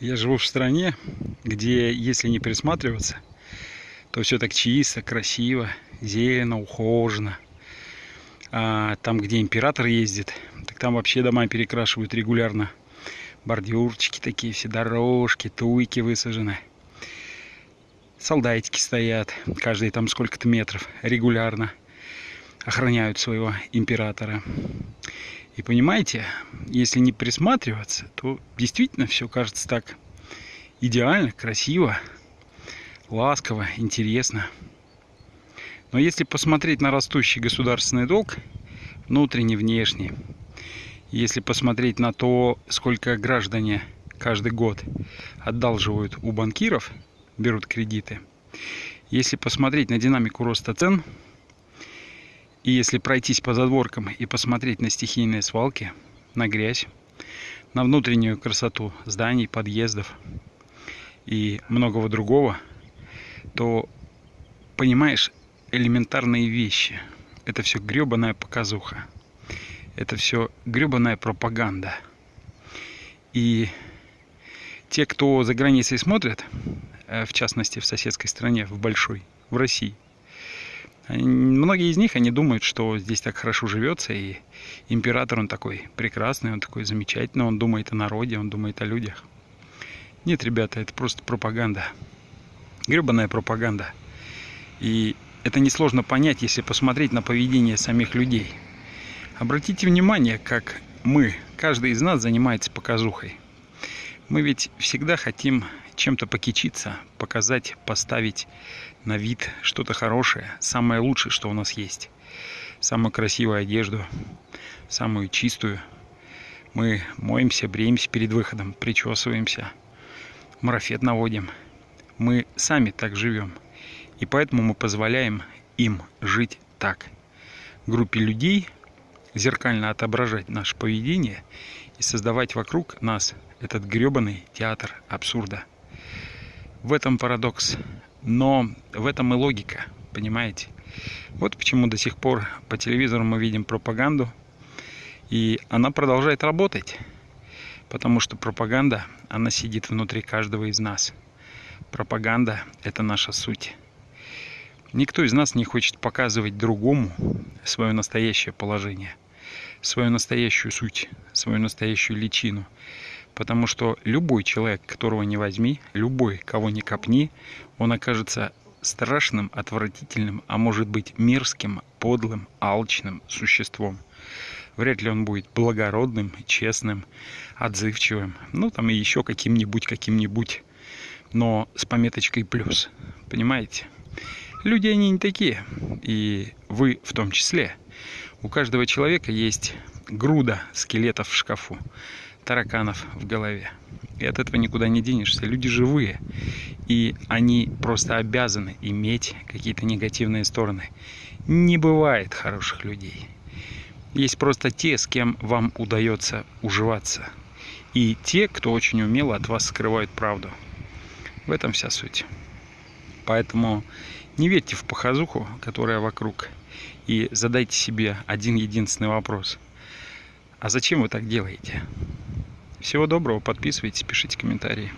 Я живу в стране, где, если не присматриваться, то все так чисто, красиво, зелено, ухожено. А там, где император ездит, так там вообще дома перекрашивают регулярно. Бордюрчики такие, все дорожки, туйки высажены. Солдатики стоят, каждые там сколько-то метров, регулярно охраняют своего императора. И понимаете, если не присматриваться, то действительно все кажется так идеально, красиво, ласково, интересно. Но если посмотреть на растущий государственный долг, внутренний, внешний, если посмотреть на то, сколько граждане каждый год одалживают у банкиров, берут кредиты, если посмотреть на динамику роста цен, и если пройтись по задворкам и посмотреть на стихийные свалки, на грязь, на внутреннюю красоту зданий, подъездов и многого другого, то понимаешь элементарные вещи. Это все гребаная показуха. Это все гребаная пропаганда. И те, кто за границей смотрят, э, в частности в соседской стране, в большой, в России, Многие из них, они думают, что здесь так хорошо живется, и император, он такой прекрасный, он такой замечательный, он думает о народе, он думает о людях. Нет, ребята, это просто пропаганда. Гребаная пропаганда. И это несложно понять, если посмотреть на поведение самих людей. Обратите внимание, как мы, каждый из нас занимается показухой. Мы ведь всегда хотим чем-то покичиться, показать, поставить на вид что-то хорошее, самое лучшее, что у нас есть. Самую красивую одежду, самую чистую. Мы моемся, бреемся перед выходом, причесываемся, марафет наводим. Мы сами так живем. И поэтому мы позволяем им жить так. Группе людей зеркально отображать наше поведение и создавать вокруг нас этот гребаный театр абсурда. В этом парадокс. Но в этом и логика, понимаете? Вот почему до сих пор по телевизору мы видим пропаганду, и она продолжает работать, потому что пропаганда, она сидит внутри каждого из нас. Пропаганда – это наша суть. Никто из нас не хочет показывать другому свое настоящее положение, свою настоящую суть, свою настоящую личину. Потому что любой человек, которого не возьми, любой, кого не копни, он окажется страшным, отвратительным, а может быть мерзким, подлым, алчным существом. Вряд ли он будет благородным, честным, отзывчивым, ну там и еще каким-нибудь, каким-нибудь, но с пометочкой плюс. Понимаете? Люди они не такие, и вы в том числе. У каждого человека есть груда скелетов в шкафу тараканов в голове. И от этого никуда не денешься. Люди живые. И они просто обязаны иметь какие-то негативные стороны. Не бывает хороших людей. Есть просто те, с кем вам удается уживаться. И те, кто очень умело от вас скрывают правду. В этом вся суть. Поэтому не верьте в похозуху, которая вокруг. И задайте себе один единственный вопрос. А зачем вы так делаете? Всего доброго, подписывайтесь, пишите комментарии.